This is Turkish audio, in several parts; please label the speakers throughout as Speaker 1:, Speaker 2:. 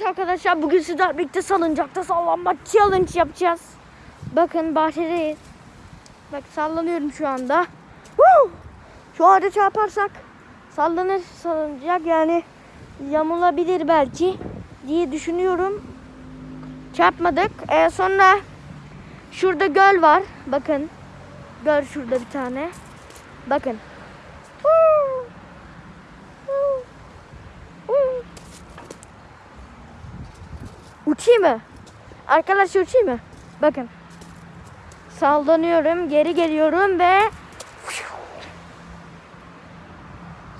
Speaker 1: Evet arkadaşlar bugün sizlerle birlikte salıncakta sallanma challenge yapacağız. Bakın bahçedeyiz. Bak sallanıyorum şu anda. Woo! Şu ağaca çarparsak sallanır salıncak yani yamulabilir belki diye düşünüyorum. Çarpmadık. Ee, sonra şurada göl var. Bakın. Göl şurada bir tane. Bakın. Woo! Woo! Woo! Uçayım mı? Arkadaşlar uçayım mı? Bakın. Sallanıyorum, geri geliyorum ve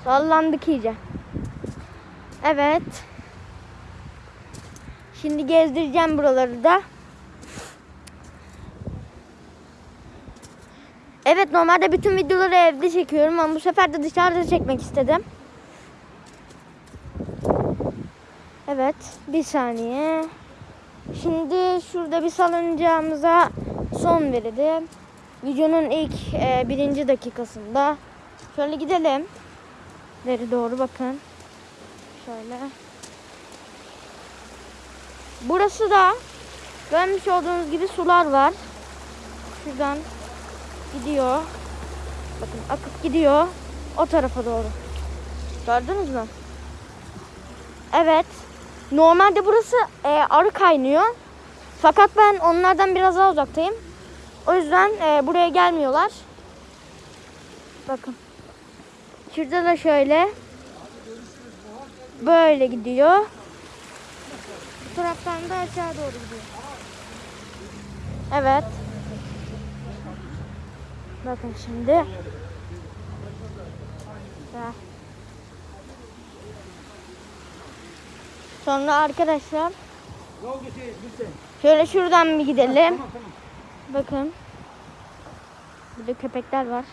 Speaker 1: sallandık iyice. Evet. Şimdi gezdireceğim buraları da. Evet normalde bütün videoları evde çekiyorum ama bu sefer de dışarıda çekmek istedim. Evet bir saniye. Şimdi şurada bir salıncağımıza son verelim. Videonun ilk e, birinci dakikasında. Şöyle gidelim. Veri doğru bakın. Şöyle. Burası da görmüş olduğunuz gibi sular var. Şuradan gidiyor. Bakın akıp gidiyor. O tarafa doğru. Gördünüz mü? Evet. Normalde burası e, arı kaynıyor. Fakat ben onlardan biraz daha uzaktayım. O yüzden e, buraya gelmiyorlar. Bakın. Şurada da şöyle. Böyle gidiyor. Bu taraftan da aşağı doğru gidiyor. Evet. Bakın şimdi. Güzel. Sonra arkadaşlar şöyle şuradan bir gidelim. Bakın. Burada köpekler var.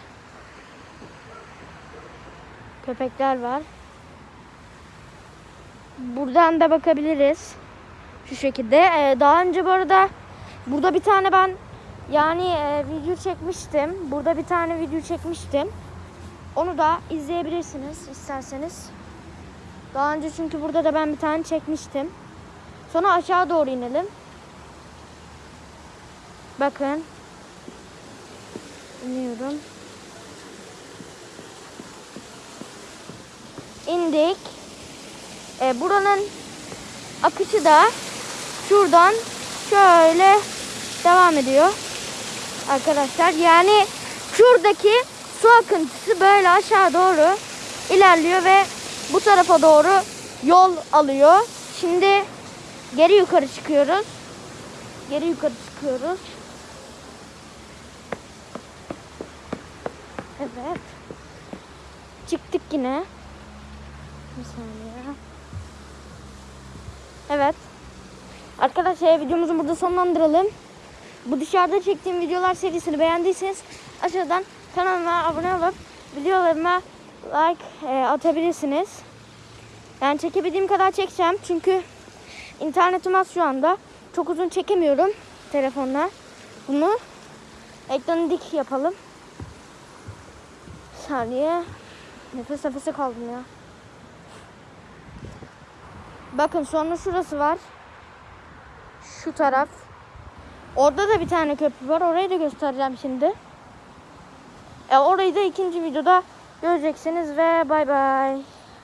Speaker 1: Köpekler var. Buradan da bakabiliriz. Şu şekilde. Ee, daha önce bu arada burada bir tane ben yani e, video çekmiştim. Burada bir tane video çekmiştim. Onu da izleyebilirsiniz isterseniz. Daha önce çünkü burada da ben bir tane çekmiştim. Sonra aşağı doğru inelim. Bakın. İniyorum. İndik. E, buranın akışı da şuradan şöyle devam ediyor. Arkadaşlar yani şuradaki su akıntısı böyle aşağı doğru ilerliyor ve bu tarafa doğru yol alıyor. Şimdi geri yukarı çıkıyoruz. Geri yukarı çıkıyoruz. Evet. Çıktık yine. Bir saniye. Evet. Arkadaşlar videomuzu burada sonlandıralım. Bu dışarıda çektiğim videolar serisini beğendiyseniz aşağıdan kanalıma abone olup videolarıma like e, atabilirsiniz. Yani çekebildiğim kadar çekeceğim. Çünkü internetim az şu anda. Çok uzun çekemiyorum telefonla. Bunu ekranı dik yapalım. Bir saniye. Nefes nefese kaldım ya. Bakın sonra şurası var. Şu taraf. Orada da bir tane köprü var. Orayı da göstereceğim şimdi. E, orayı da ikinci videoda göreceksiniz ve bay bay.